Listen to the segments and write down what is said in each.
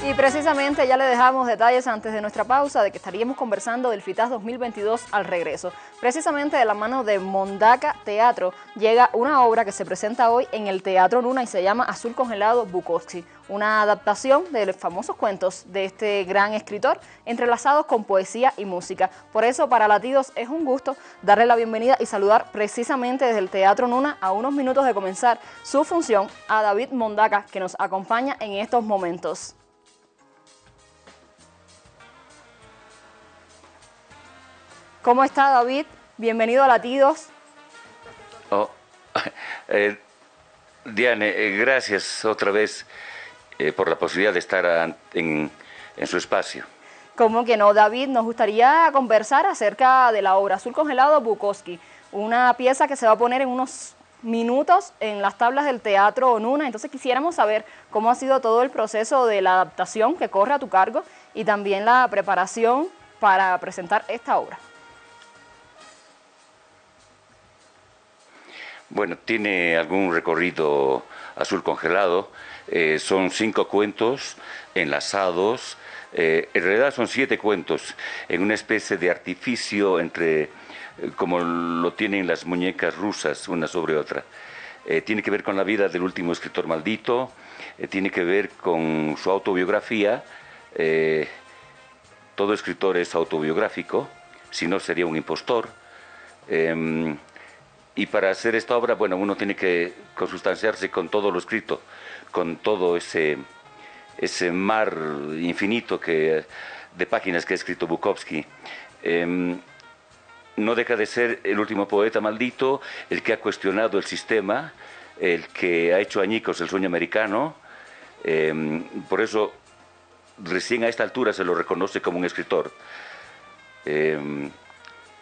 Y precisamente ya le dejamos detalles antes de nuestra pausa de que estaríamos conversando del FITAS 2022 al regreso. Precisamente de la mano de Mondaca Teatro llega una obra que se presenta hoy en el Teatro Luna y se llama Azul Congelado Bukowski, una adaptación de los famosos cuentos de este gran escritor entrelazados con poesía y música. Por eso para Latidos es un gusto darle la bienvenida y saludar precisamente desde el Teatro Nuna a unos minutos de comenzar su función a David Mondaca que nos acompaña en estos momentos. ¿Cómo está David? Bienvenido a Latidos. Oh, eh, Diane, eh, gracias otra vez eh, por la posibilidad de estar en, su espacio. ¿Cómo que no, David? Nos gustaría conversar acerca de la obra Azul Congelado Bukowski, una pieza que se va a poner en unos minutos en las tablas del Teatro Onuna. Entonces quisiéramos saber cómo ha sido todo el proceso de la adaptación que corre a tu cargo y también la preparación para presentar esta obra. Bueno, tiene algún recorrido azul congelado. Eh, son cinco cuentos enlazados. Eh, en realidad son siete cuentos en una especie de artificio entre, eh, como lo tienen las muñecas rusas, una sobre otra. tiene que ver con la vida del último escritor maldito, tiene que ver con su autobiografía. todo escritor es autobiográfico, si no sería un impostor. Em, y para hacer esta obra, bueno, uno tiene que consustanciarse con todo lo escrito, con todo ese, ese mar infinito que, de páginas que ha escrito Bukowski. Em, no deja de ser el último poeta maldito, el que ha cuestionado el sistema, el que ha hecho añicos el sueño americano. Em, por eso, recién a esta altura se lo reconoce como un escritor.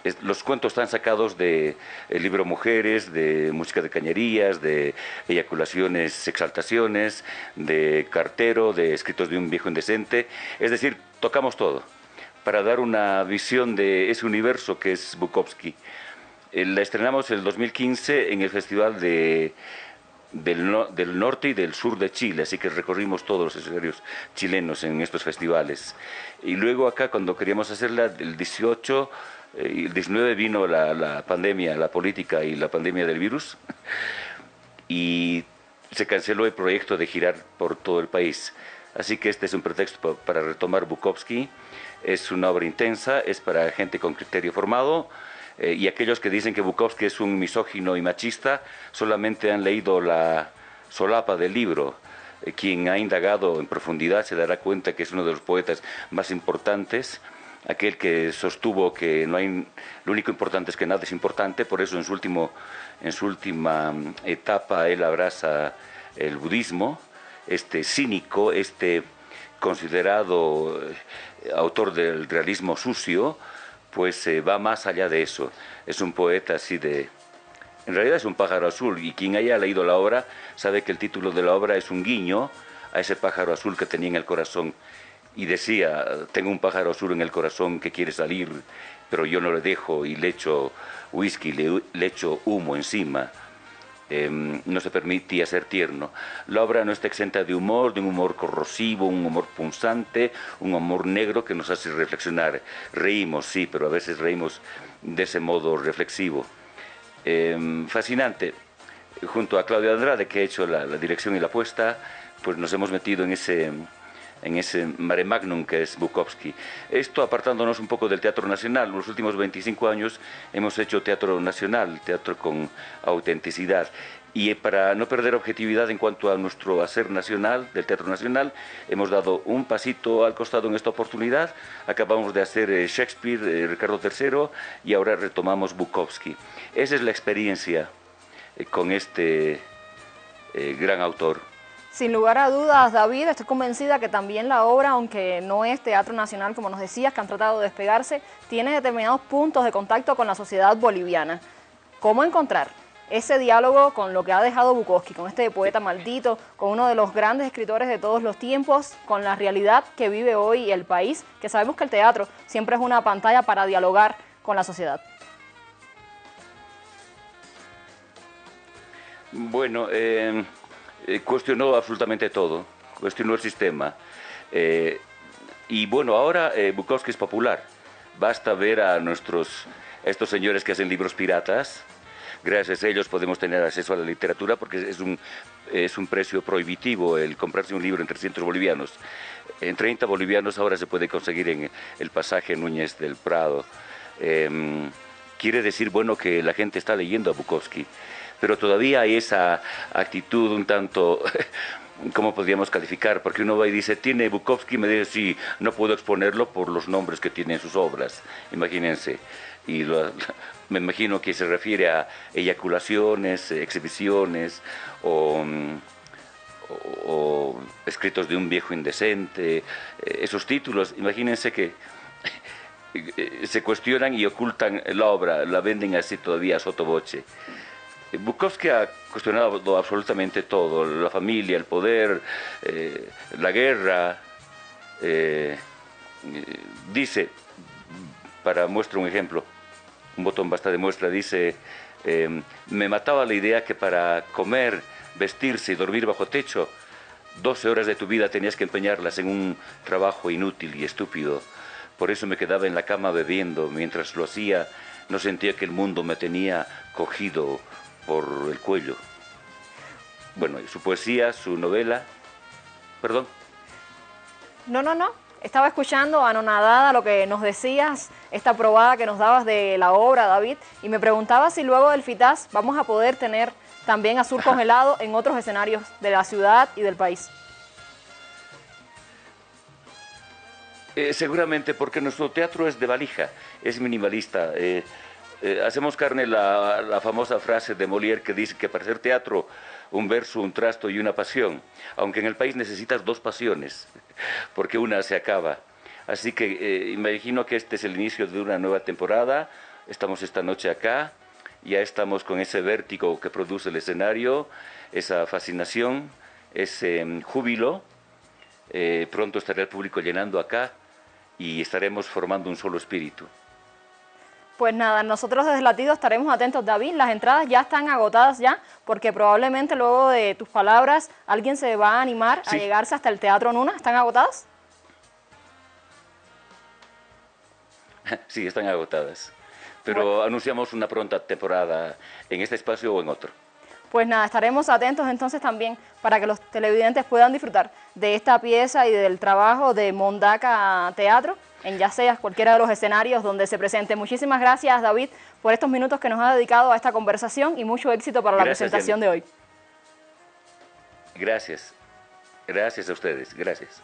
Em, los cuentos están sacados del libro Mujeres, de Música de Cañerías, de Eyaculaciones, Exaltaciones, de Cartero, de Escritos de un viejo indecente. Es decir, tocamos todo para dar una visión de ese universo que es Bukowski. Eh, la estrenamos en el 2015 en el Festival de, del, del, norte y del sur de Chile, así que recorrimos todos los escenarios chilenos en estos festivales. Y luego acá, cuando queríamos hacerla, el 18 el 19 vino la, pandemia, la política y la pandemia del virus y se canceló el proyecto de girar por todo el país. Así que este es un pretexto para retomar Bukowski. Es una obra intensa, es para gente con criterio formado eh, y aquellos que dicen que Bukowski es un misógino y machista solamente han leído la solapa del libro. Eh, quien ha indagado en profundidad se dará cuenta que es uno de los poetas más importantes aquel que sostuvo que no hay, lo único importante es que nada es importante, por eso en su, último, en su última mm, etapa él abraza el budismo, este cínico, este considerado eh, autor del realismo sucio, pues eh, va más allá de eso. Es un poeta así de... En realidad es un pájaro azul y quien haya leído la obra sabe que el título de la obra es un guiño a ese pájaro azul que tenía en el corazón y decía, tengo un pájaro azul en el corazón que quiere salir, pero yo no le dejo y le echo whisky, le, echo humo encima. Em, no se permitía ser tierno. La obra no está exenta de humor, de un humor corrosivo, un humor punzante, un humor negro que nos hace reflexionar. Reímos, sí, pero a veces reímos de ese modo reflexivo. Em, fascinante. Junto a Claudia Andrade, que ha hecho la, la dirección y la apuesta, pues nos hemos metido en ese en ese mare magnum que es Bukowski. Esto apartándonos un poco del Teatro Nacional. En los últimos 25 años hemos hecho teatro nacional, teatro con autenticidad. Y para no perder objetividad en cuanto a nuestro hacer nacional, del Teatro Nacional, hemos dado un pasito al costado en esta oportunidad. Acabamos de hacer eh, Shakespeare, eh, Ricardo III, y ahora retomamos Bukowski. Esa es la experiencia eh, con este gran autor. Sin lugar a dudas, David, estoy convencida que también la obra, aunque no es teatro nacional, como nos decías, que han tratado de despegarse, tiene determinados puntos de contacto con la sociedad boliviana. ¿Cómo encontrar ese diálogo con lo que ha dejado Bukowski, con este poeta maldito, con uno de los grandes escritores de todos los tiempos, con la realidad que vive hoy el país, que sabemos que el teatro siempre es una pantalla para dialogar con la sociedad? Bueno, eh, eh, cuestionó absolutamente todo, cuestionó el sistema. Eh, y bueno, ahora eh, Bukowski es popular. Basta ver a nuestros, estos señores que hacen libros piratas. Gracias a ellos podemos tener acceso a la literatura porque es un, es un precio prohibitivo el comprarse un libro en 300 bolivianos. En 30 bolivianos ahora se puede conseguir en el pasaje Núñez del Prado. Em, quiere decir, bueno, que la gente está leyendo a Bukowski, pero todavía hay esa actitud un tanto ¿cómo podríamos calificar? Porque uno va y dice, tiene Bukowski, me dice, sí, no puedo exponerlo por los nombres que tiene en sus obras, imagínense. Y me imagino que se refiere a eyaculaciones, exhibiciones o, o, escritos de un viejo indecente, eh, esos títulos, imagínense que se cuestionan y ocultan la obra, la venden así todavía a sotoboche. Bukowski ha cuestionado absolutamente todo, la familia, el poder, eh, la guerra. Eh, dice, para muestra un ejemplo, un botón basta de muestra, dice, me mataba la idea que para comer, vestirse y dormir bajo techo, 12 horas de tu vida tenías que empeñarlas en un trabajo inútil y estúpido. Por eso me quedaba en la cama bebiendo. Mientras lo hacía, no sentía que el mundo me tenía cogido por el cuello. Bueno, su poesía, su novela... Perdón. No, no, no. Estaba escuchando anonadada lo que nos decías, esta probada que nos dabas de la obra, David, y me preguntaba si luego del FITAS vamos a poder tener también azul congelado en otros escenarios de la ciudad y del país. Eh, seguramente porque nuestro teatro es de valija, es minimalista. Eh, eh, hacemos carne la, famosa frase de Molière que dice que para hacer teatro un verso, un trasto y una pasión, aunque en el país necesitas dos pasiones, porque una se acaba. Así que eh, imagino que este es el inicio de una nueva temporada, estamos esta noche acá, ya estamos con ese vértigo que produce el escenario, esa fascinación, ese mm, júbilo, eh, pronto estará el público llenando acá y estaremos formando un solo espíritu. Pues nada, nosotros desde Latido estaremos atentos, David. Las entradas ya están agotadas ya, porque probablemente luego de tus palabras alguien se va a animar a llegarse hasta el Teatro Nuna. ¿Están agotadas? Sí, están agotadas. Pero anunciamos una pronta temporada en este espacio o en otro. Pues nada, estaremos atentos entonces también para que los televidentes puedan disfrutar de esta pieza y del trabajo de Mondaca Teatro en ya sea cualquiera de los escenarios donde se presente. Muchísimas gracias, David, por estos minutos que nos ha dedicado a esta conversación y mucho éxito para la presentación de hoy. Gracias. Gracias a ustedes. Gracias.